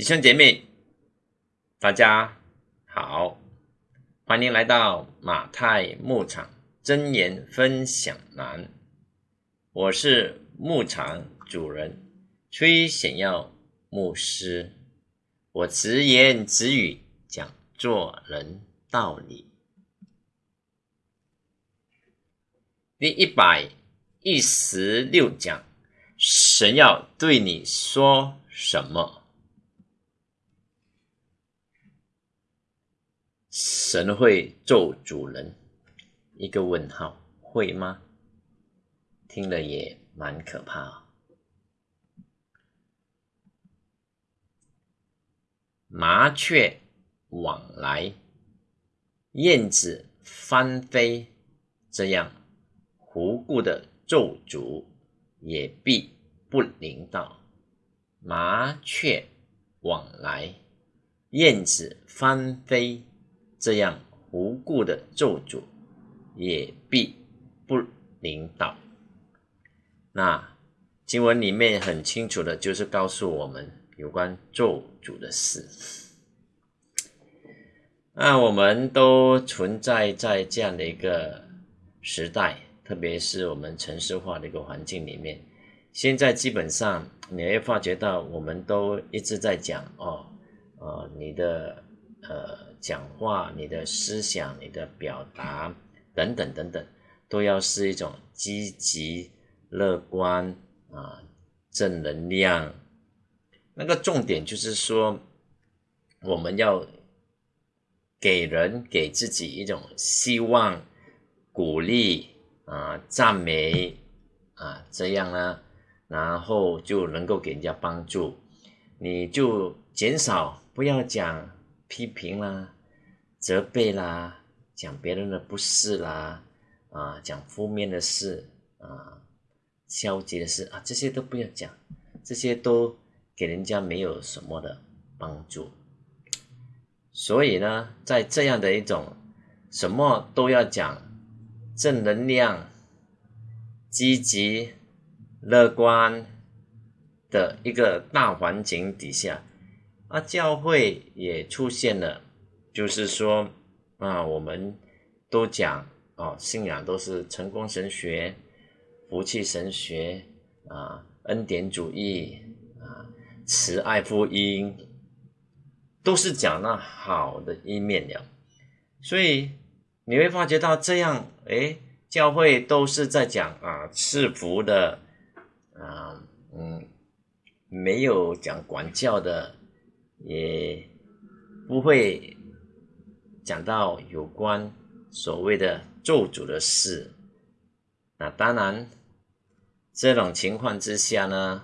弟兄姐妹，大家好，欢迎来到马太牧场真言分享栏。我是牧场主人崔显耀牧师，我直言直语讲做人道理。第一百一十六讲，神要对你说什么？神会咒主人？一个问号，会吗？听了也蛮可怕。麻雀往来，燕子翻飞，这样。无故的咒诅也必不灵到麻雀往来，燕子翻飞，这样无故的咒诅也必不领导。那经文里面很清楚的，就是告诉我们有关咒诅的事。那我们都存在在这样的一个时代。特别是我们城市化的一个环境里面，现在基本上你会发觉到，我们都一直在讲哦，呃，你的呃讲话、你的思想、你的表达等等等等，都要是一种积极、乐观啊，正能量。那个重点就是说，我们要给人、给自己一种希望、鼓励。啊，赞美啊，这样呢，然后就能够给人家帮助，你就减少不要讲批评啦、责备啦、讲别人的不是啦，啊，讲负面的事啊、消极的事啊，这些都不要讲，这些都给人家没有什么的帮助。所以呢，在这样的一种什么都要讲。正能量、积极、乐观的一个大环境底下，啊，教会也出现了，就是说，啊，我们都讲哦，信仰都是成功神学、福气神学啊，恩典主义啊，慈爱福音，都是讲那好的一面了，所以。你会发觉到这样，哎，教会都是在讲啊赐福的，啊，嗯，没有讲管教的，也不会讲到有关所谓的咒诅的事。那当然，这种情况之下呢，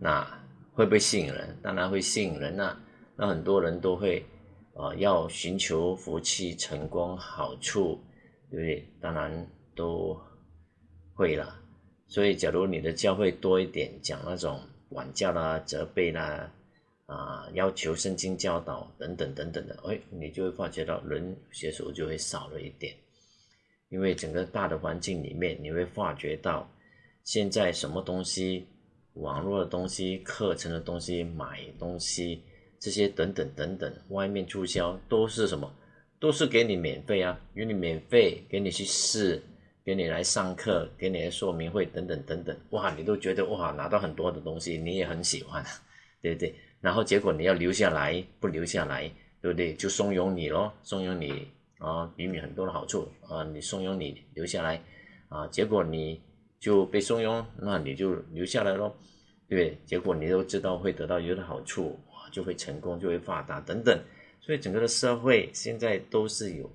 那会不会吸引人？当然会吸引人呐。那很多人都会。啊，要寻求福气、成功、好处，对不对？当然都会了。所以，假如你的教会多一点讲那种管教啦、责备啦，啊，要求圣经教导等等等等的，哎，你就会发觉到人学手就会少了一点。因为整个大的环境里面，你会发觉到现在什么东西，网络的东西、课程的东西、买东西。这些等等等等，外面促销都是什么？都是给你免费啊，给你免费，给你去试，给你来上课，给你来说明会等等等等。哇，你都觉得哇，拿到很多的东西，你也很喜欢，对对？然后结果你要留下来，不留下来，对不对？就怂恿你咯，怂恿你啊，给你很多的好处啊，你怂恿你留下来啊，结果你就被怂恿，那你就留下来咯，对对？结果你都知道会得到有的好处。就会成功，就会发达等等，所以整个的社会现在都是有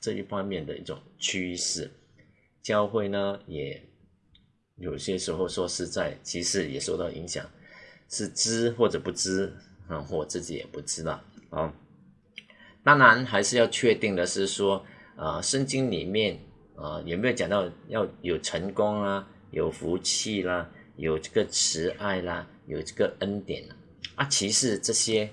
这一方面的一种趋势。教会呢，也有些时候说实在，其实也受到影响，是知或者不知啊，我自己也不知道啊。当然，还是要确定的是说，啊，圣经里面啊有没有讲到要有成功啦，有福气啦，有这个慈爱啦，有这个恩典啦。啊，其实这些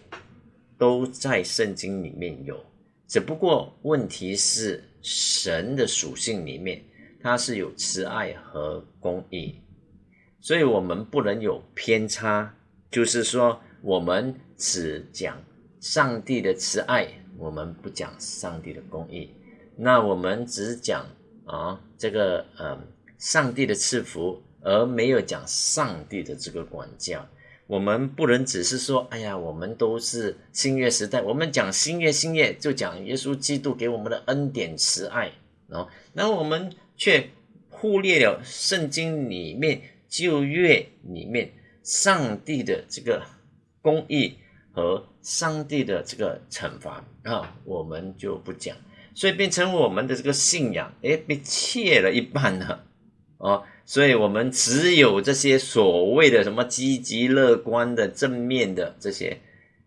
都在圣经里面有，只不过问题是神的属性里面，它是有慈爱和公义，所以我们不能有偏差，就是说我们只讲上帝的慈爱，我们不讲上帝的公义。那我们只讲啊这个呃上帝的赐福，而没有讲上帝的这个管教。我们不能只是说，哎呀，我们都是新约时代，我们讲新约，新约就讲耶稣基督给我们的恩典慈爱哦。那我们却忽略了圣经里面旧约里面上帝的这个公义和上帝的这个惩罚。啊，我们就不讲，所以变成我们的这个信仰，哎，被切了一半了。哦。所以，我们只有这些所谓的什么积极乐观的、正面的这些，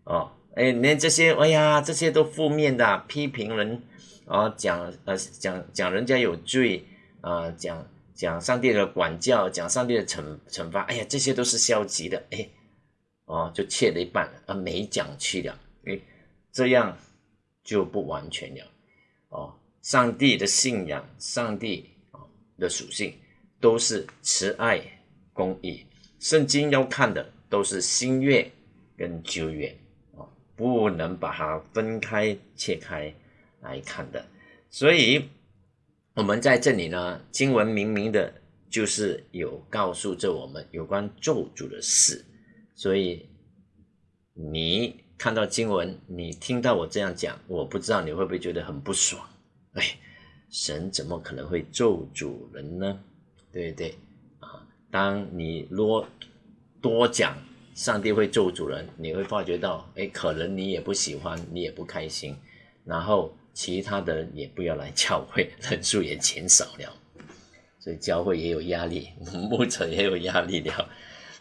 哦，哎，连这些，哎呀，这些都负面的，批评人，啊，讲呃讲讲人家有罪，啊，讲讲上帝的管教，讲上帝的惩惩罚，哎呀，这些都是消极的，哎，哦，就切了一半，啊，没讲去了，哎，这样就不完全了，哦，上帝的信仰，上帝啊的属性。都是慈爱、公义，圣经要看的都是新约跟旧约啊，不能把它分开切开来看的。所以，我们在这里呢，经文明明的就是有告诉着我们有关咒诅的事。所以，你看到经文，你听到我这样讲，我不知道你会不会觉得很不爽？哎，神怎么可能会咒诅人呢？对不对，啊，当你多多讲上帝会咒主人，你会发觉到，哎，可能你也不喜欢，你也不开心，然后其他的人也不要来教会，人数也减少了，所以教会也有压力，牧者也有压力了。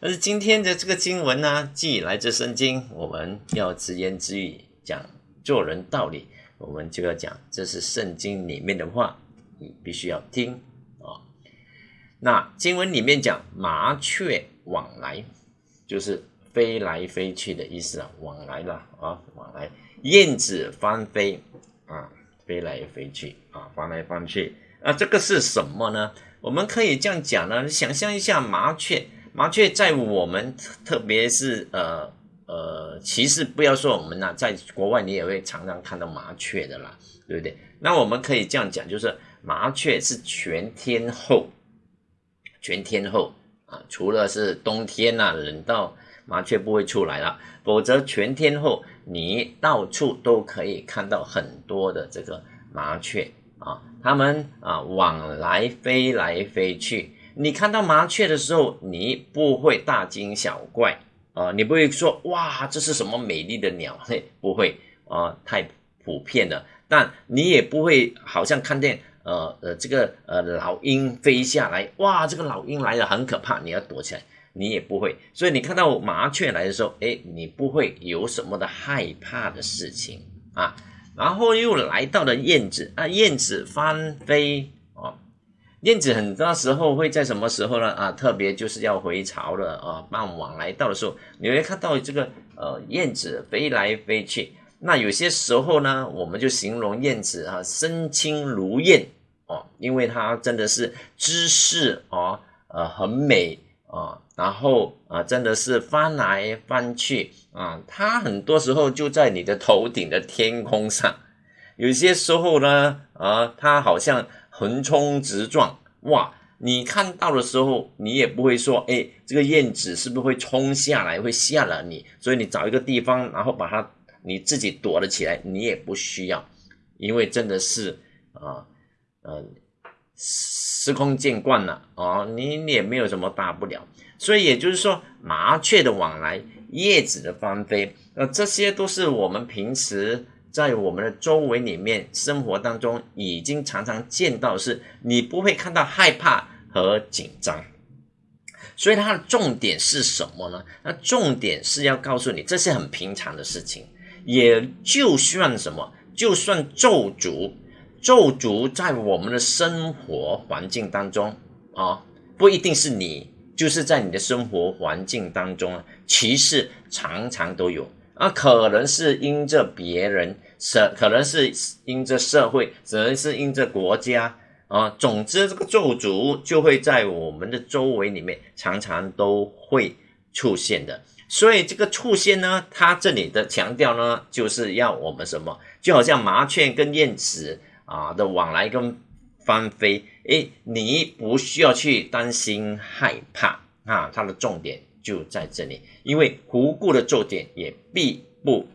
但是今天的这个经文呢，既来自圣经，我们要直言直语讲做人道理，我们就要讲这是圣经里面的话，你必须要听啊。那经文里面讲麻雀往来，就是飞来飞去的意思啊，往来了啊，往来。燕子翻飞啊，飞来飞去啊，翻来翻去啊，这个是什么呢？我们可以这样讲呢，想象一下麻雀，麻雀在我们特别是呃呃，其实不要说我们呐，在国外你也会常常看到麻雀的啦，对不对？那我们可以这样讲，就是麻雀是全天候。全天候啊，除了是冬天呐，冷到麻雀不会出来了，否则全天候你到处都可以看到很多的这个麻雀啊，它们啊往来飞来飞去。你看到麻雀的时候，你不会大惊小怪啊，你不会说哇这是什么美丽的鸟？嘿，不会啊，太普遍了。但你也不会好像看见。呃呃，这个呃老鹰飞下来，哇，这个老鹰来了很可怕，你要躲起来，你也不会。所以你看到麻雀来的时候，哎，你不会有什么的害怕的事情啊。然后又来到了燕子啊，燕子翻飞哦，燕子很多时候会在什么时候呢？啊，特别就是要回巢了啊，傍晚来到的时候，你会看到这个呃燕子飞来飞去。那有些时候呢，我们就形容燕子啊，身轻如燕哦，因为它真的是姿势哦，呃，很美啊，然后啊，真的是翻来翻去啊，它很多时候就在你的头顶的天空上。有些时候呢，啊，它好像横冲直撞，哇，你看到的时候，你也不会说，哎，这个燕子是不是会冲下来，会吓了你？所以你找一个地方，然后把它。你自己躲了起来，你也不需要，因为真的是啊，呃，司空见惯了哦，你也没有什么大不了。所以也就是说，麻雀的往来，叶子的翻飞，呃，这些都是我们平时在我们的周围里面生活当中已经常常见到，是你不会看到害怕和紧张。所以它的重点是什么呢？那重点是要告诉你，这是很平常的事情。也就算什么，就算咒诅，咒诅在我们的生活环境当中啊，不一定是你，就是在你的生活环境当中啊，其实常常都有啊，可能是因着别人，社，可能是因着社会，可能是因着国家啊，总之这个咒诅就会在我们的周围里面常常都会出现的。所以这个出现呢，它这里的强调呢，就是要我们什么，就好像麻雀跟燕子啊的往来跟翻飞，诶，你不需要去担心害怕啊，它的重点就在这里，因为无故的重点也必不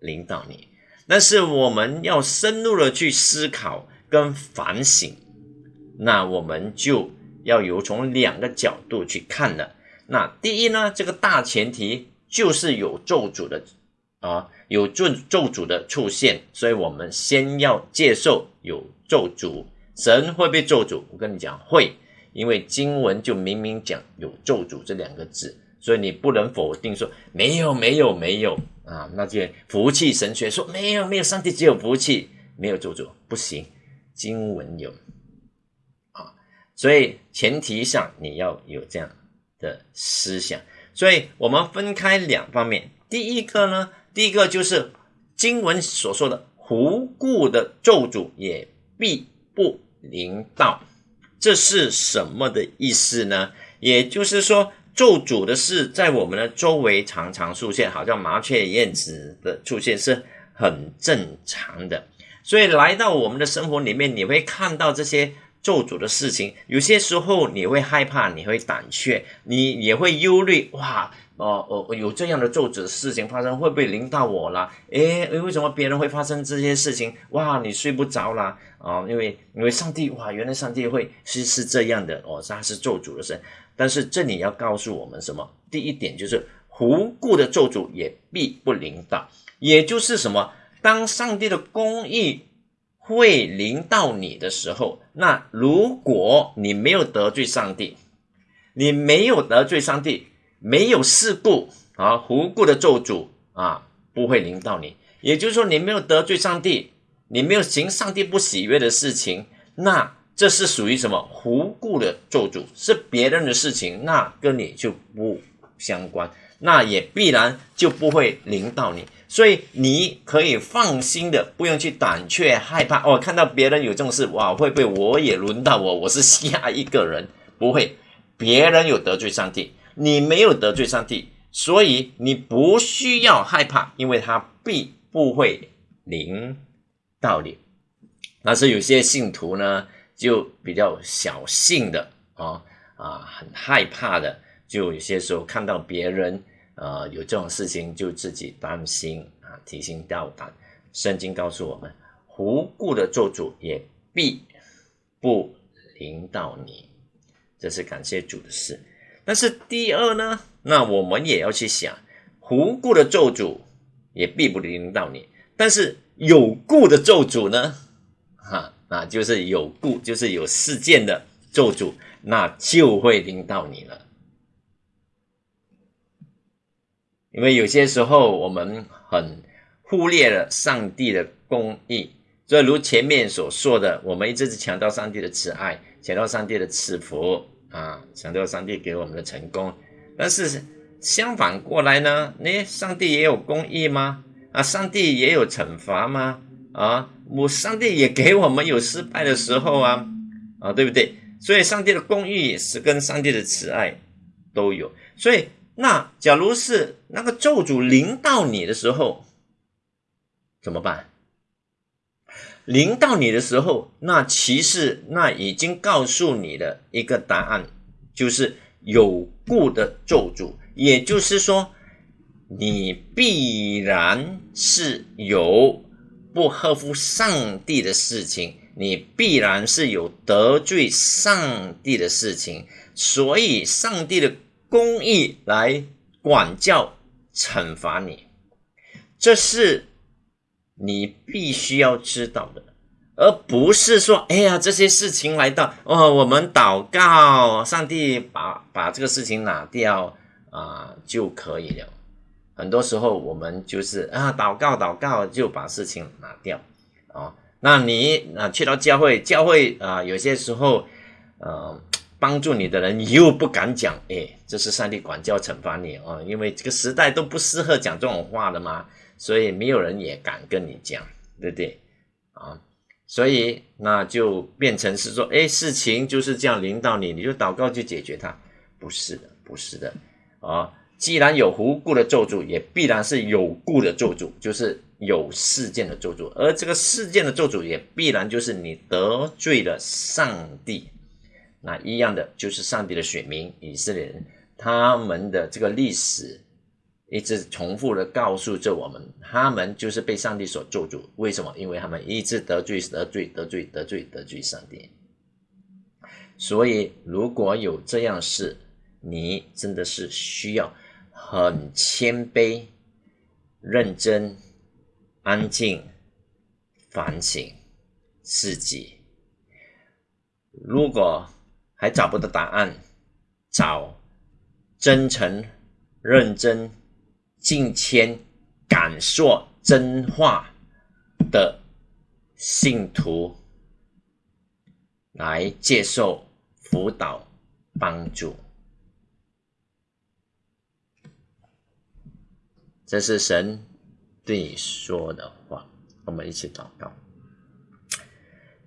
领导你。但是我们要深入的去思考跟反省，那我们就要有从两个角度去看了。那第一呢，这个大前提就是有咒诅的啊，有咒咒诅的出现，所以我们先要接受有咒诅。神会被咒诅，我跟你讲会，因为经文就明明讲有咒诅这两个字，所以你不能否定说没有没有没有啊，那些福气神学说没有没有，上帝只有福气，没有咒诅不行，经文有啊，所以前提上你要有这样。的思想，所以我们分开两方面。第一个呢，第一个就是经文所说的“无故的咒诅也必不临到”，这是什么的意思呢？也就是说，咒诅的事在我们的周围常常出现，好像麻雀、燕子的出现是很正常的。所以来到我们的生活里面，你会看到这些。咒诅的事情，有些时候你会害怕，你会胆怯，你也会忧虑。哇，哦哦，有这样的咒诅的事情发生，会不会临到我了？诶，为什么别人会发生这些事情？哇，你睡不着啦啊！因为因为上帝，哇，原来上帝会是是这样的哦，他是咒主的神。但是这里要告诉我们什么？第一点就是无故的咒主也必不临到，也就是什么？当上帝的公义。会临到你的时候，那如果你没有得罪上帝，你没有得罪上帝，没有事故啊，无故的咒诅啊，不会临到你。也就是说，你没有得罪上帝，你没有行上帝不喜悦的事情，那这是属于什么无故的咒诅？是别人的事情，那跟你就不相关，那也必然就不会临到你。所以你可以放心的，不用去胆怯害怕哦。看到别人有这种事，哇，会不会我也轮到我？我是下一个人，不会。别人有得罪上帝，你没有得罪上帝，所以你不需要害怕，因为他必不会临到你。但是有些信徒呢，就比较小性的啊啊，很害怕的，就有些时候看到别人。呃，有这种事情就自己担心啊，提心吊胆。圣经告诉我们，无故的做主也必不临到你，这是感谢主的事。但是第二呢，那我们也要去想，无故的咒诅也必不临到你。但是有故的咒诅呢，哈，那就是有故，就是有事件的咒诅，那就会临到你了。因为有些时候我们很忽略了上帝的公义，所以如前面所说的，我们一直是强调上帝的慈爱，强调上帝的赐福啊，强调上帝给我们的成功。但是相反过来呢，那上帝也有公义吗？啊，上帝也有惩罚吗？啊，我上帝也给我们有失败的时候啊，啊，对不对？所以上帝的公义是跟上帝的慈爱都有，所以。那假如是那个咒诅临到你的时候，怎么办？临到你的时候，那其实那已经告诉你的一个答案，就是有故的咒诅，也就是说，你必然是有不合乎上帝的事情，你必然是有得罪上帝的事情，所以上帝的。公义来管教、惩罚你，这是你必须要知道的，而不是说，哎呀，这些事情来到哦，我们祷告，上帝把把这个事情拿掉啊就可以了。很多时候我们就是啊，祷告祷告就把事情拿掉啊。那你啊去到教会，教会啊有些时候，呃。帮助你的人，又不敢讲，哎，这是上帝管教惩罚你啊！因为这个时代都不适合讲这种话的嘛，所以没有人也敢跟你讲，对不对？啊，所以那就变成是说，哎，事情就是这样临到你，你就祷告去解决它，不是的，不是的，啊，既然有无故的咒诅，也必然是有故的咒诅，就是有事件的咒诅。而这个事件的咒诅，也必然就是你得罪了上帝。那一样的，就是上帝的选民以色列人，他们的这个历史一直重复的告诉着我们，他们就是被上帝所咒诅。为什么？因为他们一直得罪、得罪、得罪、得罪、得罪上帝。所以，如果有这样事，你真的是需要。很谦卑、认真、安静、反省自己。如果还找不到答案，找真诚、认真、敬谦、敢说真话的信徒来接受辅导帮助。这是神对你说的话，我们一起祷告。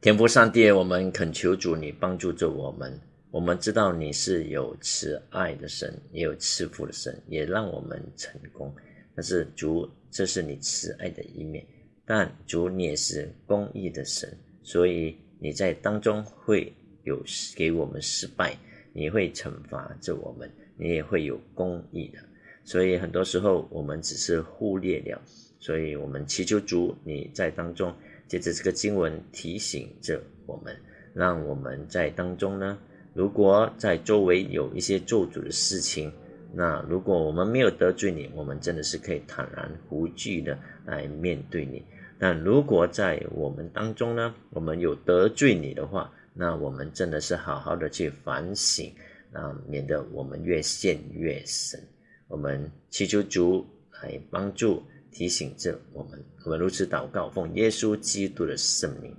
天父上帝，我们恳求主，你帮助着我们。我们知道你是有慈爱的神，也有赐福的神，也让我们成功。但是主，这是你慈爱的一面，但主你也是公义的神，所以你在当中会有给我们失败，你会惩罚着我们，你也会有公义的。所以很多时候我们只是忽略了，所以我们祈求主你在当中，借着这个经文提醒着我们，让我们在当中呢，如果在周围有一些做主的事情，那如果我们没有得罪你，我们真的是可以坦然无惧的来面对你。但如果在我们当中呢，我们有得罪你的话，那我们真的是好好的去反省啊，免得我们越陷越深。我们祈求主来帮助、提醒着我们。我们如此祷告，奉耶稣基督的圣名，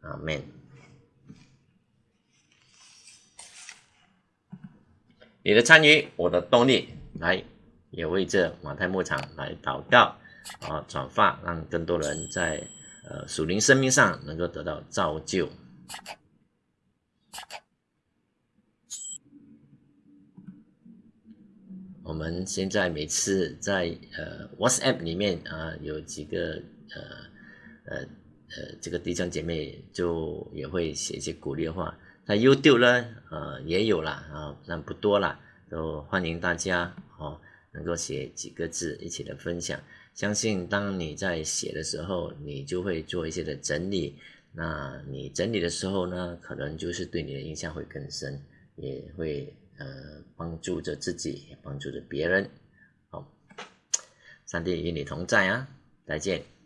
阿门。你的参与，我的动力，来也为这马太牧场来祷告啊，转发，让更多人在呃属灵生命上能够得到造就。我们现在每次在呃 WhatsApp 里面啊，有几个呃呃呃这个弟兄姐妹就也会写一些鼓励的话。那 YouTube 呢，呃也有啦啊，但不多啦，都欢迎大家哦，能够写几个字一起的分享。相信当你在写的时候，你就会做一些的整理。那你整理的时候呢，可能就是对你的印象会更深，也会。呃，帮助着自己，帮助着别人。好，上帝与你同在啊！再见。